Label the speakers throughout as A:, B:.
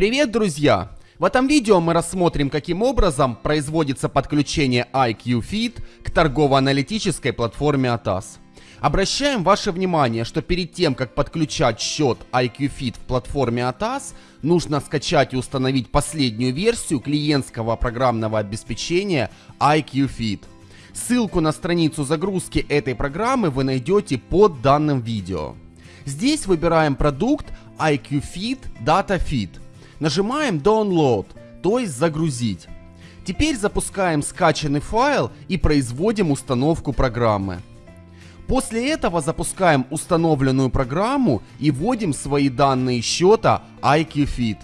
A: Привет, друзья! В этом видео мы рассмотрим, каким образом производится подключение IQFeed к торгово-аналитической платформе ATAS. Обращаем ваше внимание, что перед тем, как подключать счет IQFeed в платформе ATAS, нужно скачать и установить последнюю версию клиентского программного обеспечения IQFeed. Ссылку на страницу загрузки этой программы вы найдете под данным видео. Здесь выбираем продукт IQFeed DataFeed. Нажимаем Download, то есть загрузить. Теперь запускаем скачанный файл и производим установку программы. После этого запускаем установленную программу и вводим свои данные счета IQFeed.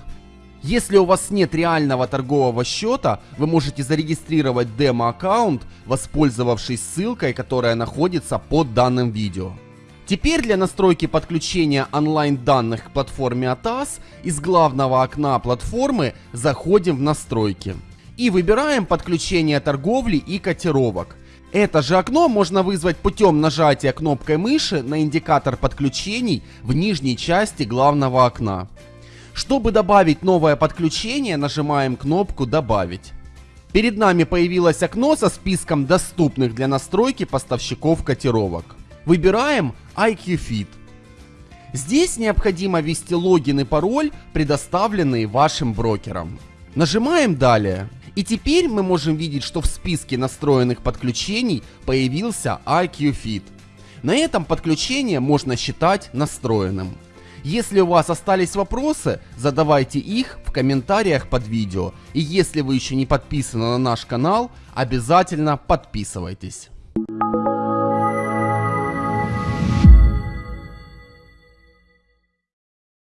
A: Если у вас нет реального торгового счета, вы можете зарегистрировать демо-аккаунт, воспользовавшись ссылкой, которая находится под данным видео. Теперь для настройки подключения онлайн данных к платформе ATAS из главного окна платформы заходим в настройки и выбираем подключение торговли и котировок. Это же окно можно вызвать путем нажатия кнопкой мыши на индикатор подключений в нижней части главного окна. Чтобы добавить новое подключение, нажимаем кнопку «Добавить». Перед нами появилось окно со списком доступных для настройки поставщиков котировок. Выбираем IQFit. Здесь необходимо ввести логин и пароль, предоставленные вашим брокером. Нажимаем «Далее». И теперь мы можем видеть, что в списке настроенных подключений появился IQFit. На этом подключение можно считать настроенным. Если у вас остались вопросы, задавайте их в комментариях под видео. И если вы еще не подписаны на наш канал, обязательно подписывайтесь.